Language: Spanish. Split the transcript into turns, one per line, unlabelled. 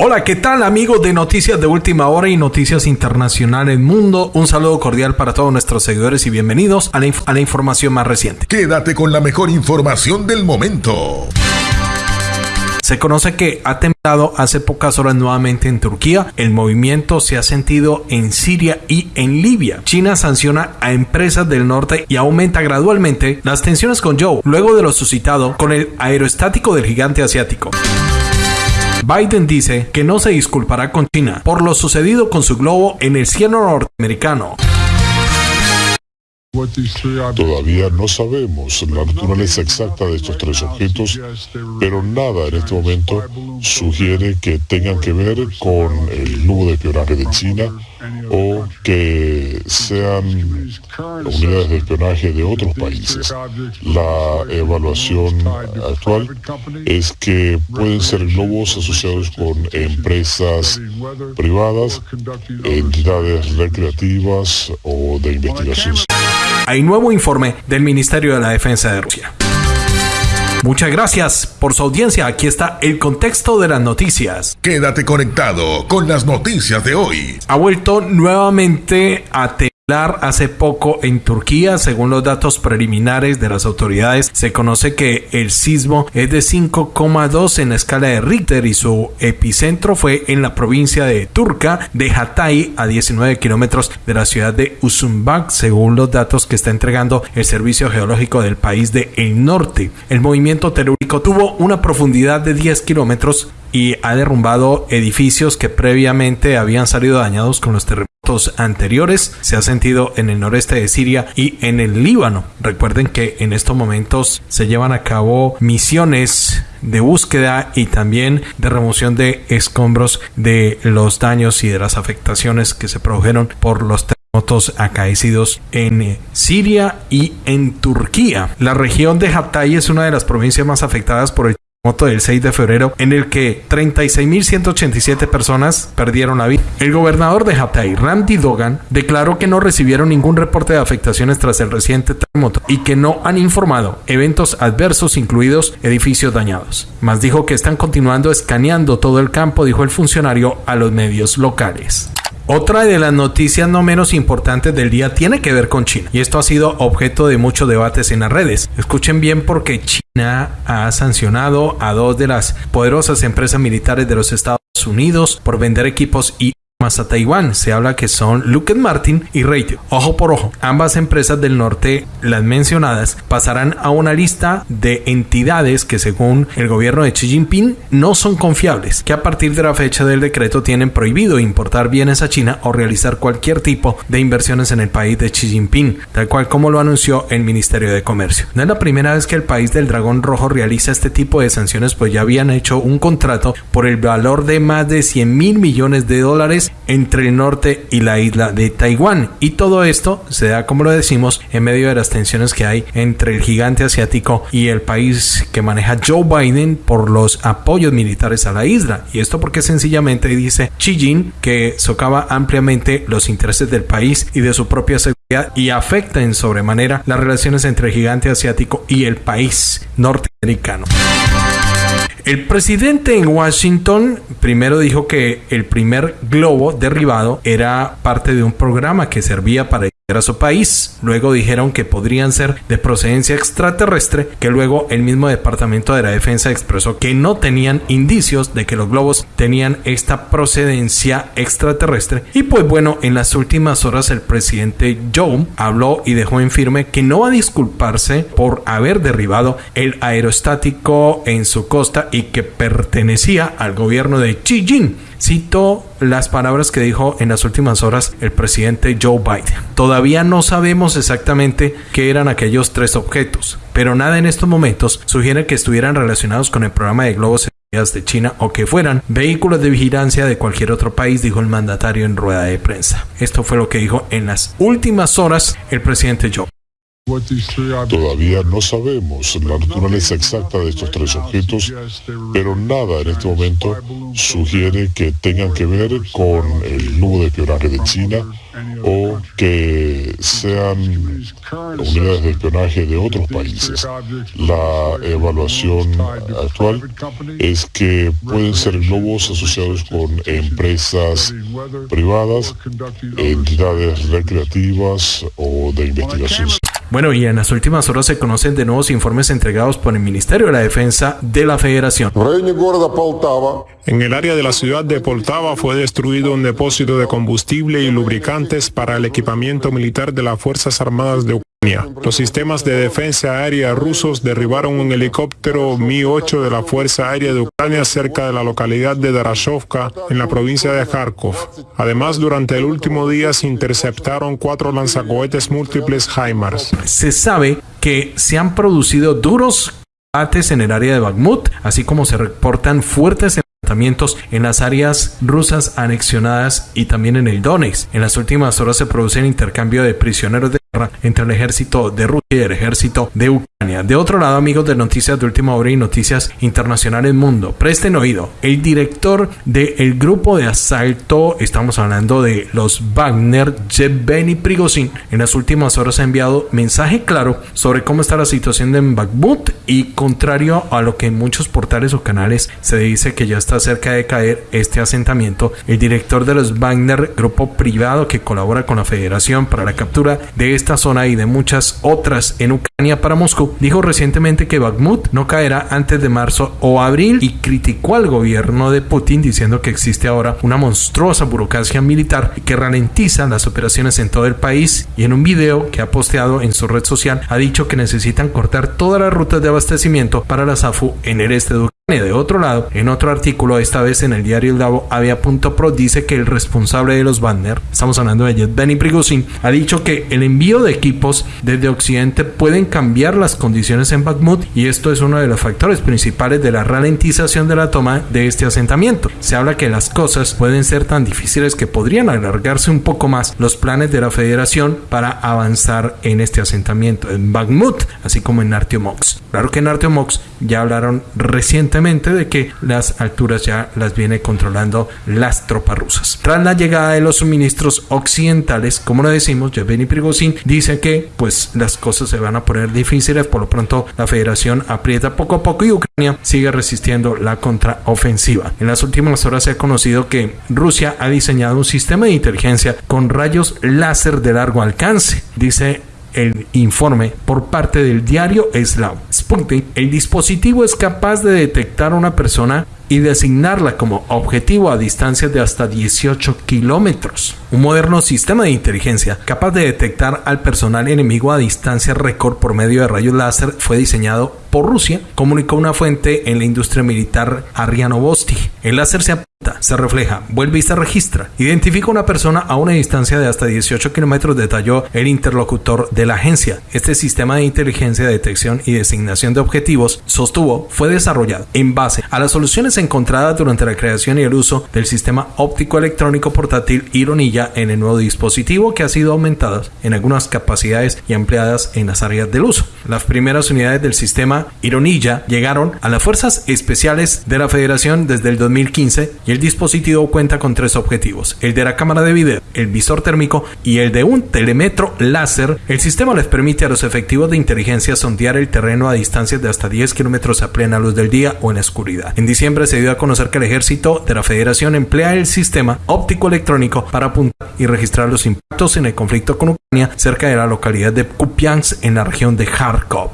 Hola, ¿qué tal amigos de Noticias de Última Hora y Noticias Internacionales Mundo? Un saludo cordial para todos nuestros seguidores y bienvenidos a la, a la información más reciente.
Quédate con la mejor información del momento.
Se conoce que ha temblado hace pocas horas nuevamente en Turquía. El movimiento se ha sentido en Siria y en Libia. China sanciona a empresas del norte y aumenta gradualmente las tensiones con Joe luego de lo suscitado con el aeroestático del gigante asiático. Biden dice que no se disculpará con China por lo sucedido con su globo en el cielo norteamericano.
Todavía no sabemos la naturaleza exacta de estos tres objetos, pero nada en este momento sugiere que tengan que ver con el globo de espionaje de China o que sean unidades de espionaje de otros países. La evaluación actual es que pueden ser globos asociados con empresas privadas, entidades recreativas o de investigación.
Hay nuevo informe del Ministerio de la Defensa de Rusia. Muchas gracias por su audiencia. Aquí está el contexto de las noticias.
Quédate conectado con las noticias de hoy.
Ha vuelto nuevamente a hace poco en Turquía. Según los datos preliminares de las autoridades, se conoce que el sismo es de 5,2 en la escala de Richter y su epicentro fue en la provincia de Turca de Hatay, a 19 kilómetros de la ciudad de Usumbak, según los datos que está entregando el Servicio Geológico del país de el norte. El movimiento telúrico tuvo una profundidad de 10 kilómetros y ha derrumbado edificios que previamente habían salido dañados con los terremotos anteriores se ha sentido en el noreste de Siria y en el Líbano. Recuerden que en estos momentos se llevan a cabo misiones de búsqueda y también de remoción de escombros de los daños y de las afectaciones que se produjeron por los terremotos acaecidos en Siria y en Turquía. La región de Hatay es una de las provincias más afectadas por el del 6 de febrero en el que 36.187 personas perdieron la vida. El gobernador de Hatay, Randy Dogan, declaró que no recibieron ningún reporte de afectaciones tras el reciente terremoto y que no han informado eventos adversos incluidos edificios dañados. Más dijo que están continuando escaneando todo el campo, dijo el funcionario a los medios locales. Otra de las noticias no menos importantes del día tiene que ver con China y esto ha sido objeto de muchos debates en las redes. Escuchen bien porque China ha sancionado a dos de las poderosas empresas militares de los Estados Unidos por vender equipos y más a Taiwán. Se habla que son Lockheed Martin y Raytheon. Ojo por ojo, ambas empresas del norte, las mencionadas, pasarán a una lista de entidades que según el gobierno de Xi Jinping no son confiables, que a partir de la fecha del decreto tienen prohibido importar bienes a China o realizar cualquier tipo de inversiones en el país de Xi Jinping, tal cual como lo anunció el Ministerio de Comercio. No es la primera vez que el país del dragón rojo realiza este tipo de sanciones, pues ya habían hecho un contrato por el valor de más de 100 mil millones de dólares entre el norte y la isla de Taiwán. Y todo esto se da, como lo decimos, en medio de las tensiones que hay entre el gigante asiático y el país que maneja Joe Biden por los apoyos militares a la isla. Y esto porque sencillamente dice Xi Jinping que socava ampliamente los intereses del país y de su propia seguridad y afecta en sobremanera las relaciones entre el gigante asiático y el país norteamericano. El presidente en Washington primero dijo que el primer globo derribado era parte de un programa que servía para a su país. Luego dijeron que podrían ser de procedencia extraterrestre, que luego el mismo Departamento de la Defensa expresó que no tenían indicios de que los globos tenían esta procedencia extraterrestre. Y pues bueno, en las últimas horas el presidente Joe habló y dejó en firme que no va a disculparse por haber derribado el aerostático en su costa y que pertenecía al gobierno de Xi Jinping Cito las palabras que dijo en las últimas horas el presidente Joe Biden. Todavía no sabemos exactamente qué eran aquellos tres objetos, pero nada en estos momentos sugiere que estuvieran relacionados con el programa de globos de China o que fueran vehículos de vigilancia de cualquier otro país, dijo el mandatario en rueda de prensa. Esto fue lo que dijo en las últimas horas el presidente Joe.
Todavía no sabemos la naturaleza exacta de estos tres objetos, pero nada en este momento sugiere que tengan que ver con el nudo de espionaje de China o que sean unidades de espionaje de otros países. La evaluación actual es que pueden ser globos asociados con empresas privadas, entidades recreativas o de investigación.
Bueno, y en las últimas horas se conocen de nuevos informes entregados por el Ministerio de la Defensa de la Federación.
En el área de la ciudad de Poltava fue destruido un depósito de combustible y lubricantes para el equipamiento militar de las Fuerzas Armadas de Ucrania. Los sistemas de defensa aérea rusos derribaron un helicóptero Mi-8 de la Fuerza Aérea de Ucrania cerca de la localidad de Darashovka, en la provincia de Kharkov. Además, durante el último día se interceptaron cuatro lanzacohetes múltiples HIMARS.
Se sabe que se han producido duros combates en el área de Bakhmut, así como se reportan fuertes en las áreas rusas anexionadas y también en el Donetsk. En las últimas horas se produce el intercambio de prisioneros de guerra entre el ejército de Rusia y el ejército de Ucrania. De otro lado, amigos de Noticias de Última Hora y Noticias Internacionales Mundo, presten oído. El director del grupo de asalto, estamos hablando de los Wagner, Yevgeny Prigozhin, en las últimas horas ha enviado mensaje claro sobre cómo está la situación en Bakhmut y contrario a lo que en muchos portales o canales se dice que ya está cerca de caer este asentamiento, el director de los Wagner, grupo privado que colabora con la Federación para la captura de esta zona y de muchas otras en Ucrania para Moscú, dijo recientemente que Bakhmut no caerá antes de marzo o abril y criticó al gobierno de Putin diciendo que existe ahora una monstruosa burocracia militar que ralentiza las operaciones en todo el país y en un video que ha posteado en su red social ha dicho que necesitan cortar todas las rutas de abastecimiento para la SAFU en el este de Ucrania. De otro lado, en otro artículo, esta vez en el diario El Davo, Avia.pro dice que el responsable de los Banner, estamos hablando de Benny Prigozhin, ha dicho que el envío de equipos desde Occidente pueden cambiar las condiciones en Bakhmut y esto es uno de los factores principales de la ralentización de la toma de este asentamiento. Se habla que las cosas pueden ser tan difíciles que podrían alargarse un poco más los planes de la federación para avanzar en este asentamiento en Bakhmut, así como en Artyomox. Claro que en Artyomox ya hablaron recientemente de que las alturas ya las viene controlando las tropas rusas. Tras la llegada de los suministros occidentales, como lo decimos, Yevgeny Prigozhin dice que pues las cosas se van a poner difíciles, por lo pronto la federación aprieta poco a poco y Ucrania sigue resistiendo la contraofensiva. En las últimas horas se ha conocido que Rusia ha diseñado un sistema de inteligencia con rayos láser de largo alcance. Dice el informe por parte del diario Slav Sputnik, el dispositivo es capaz de detectar a una persona y designarla como objetivo a distancias de hasta 18 kilómetros. Un moderno sistema de inteligencia capaz de detectar al personal enemigo a distancia récord por medio de rayos láser fue diseñado por Rusia, comunicó una fuente en la industria militar Arianovosti. El láser se se refleja, vuelve y se registra. Identifica una persona a una distancia de hasta 18 kilómetros, detalló el interlocutor de la agencia. Este sistema de inteligencia, detección y designación de objetivos, sostuvo, fue desarrollado en base a las soluciones encontradas durante la creación y el uso del sistema óptico electrónico portátil Ironilla en el nuevo dispositivo que ha sido aumentado en algunas capacidades y ampliadas en las áreas del uso. Las primeras unidades del sistema Ironilla llegaron a las Fuerzas Especiales de la Federación desde el 2015 y el dispositivo cuenta con tres objetivos, el de la cámara de video, el visor térmico y el de un telemetro láser. El sistema les permite a los efectivos de inteligencia sondear el terreno a distancias de hasta 10 kilómetros a plena luz del día o en la oscuridad. En diciembre se dio a conocer que el ejército de la Federación emplea el sistema óptico electrónico para apuntar y registrar los impactos en el conflicto con Ucrania cerca de la localidad de Kupiansk en la región de Kharkov.